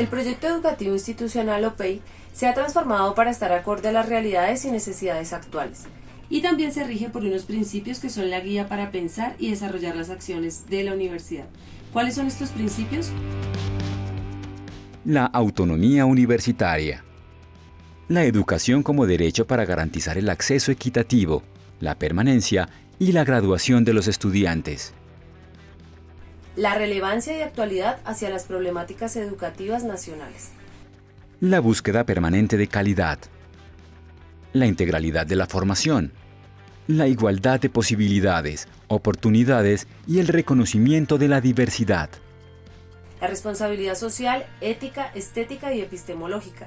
El proyecto educativo institucional OPEI se ha transformado para estar acorde a las realidades y necesidades actuales. Y también se rige por unos principios que son la guía para pensar y desarrollar las acciones de la universidad. ¿Cuáles son estos principios? La autonomía universitaria. La educación como derecho para garantizar el acceso equitativo, la permanencia y la graduación de los estudiantes. La relevancia y actualidad hacia las problemáticas educativas nacionales. La búsqueda permanente de calidad. La integralidad de la formación. La igualdad de posibilidades, oportunidades y el reconocimiento de la diversidad. La responsabilidad social, ética, estética y epistemológica.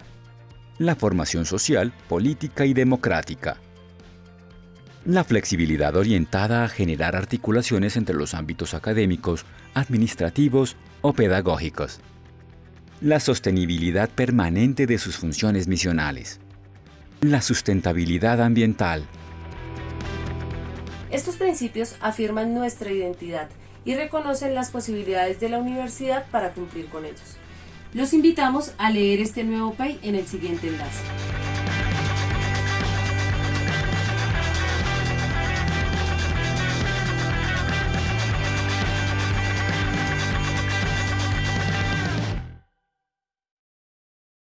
La formación social, política y democrática. La flexibilidad orientada a generar articulaciones entre los ámbitos académicos, administrativos o pedagógicos. La sostenibilidad permanente de sus funciones misionales. La sustentabilidad ambiental. Estos principios afirman nuestra identidad y reconocen las posibilidades de la universidad para cumplir con ellos. Los invitamos a leer este nuevo PAI en el siguiente enlace.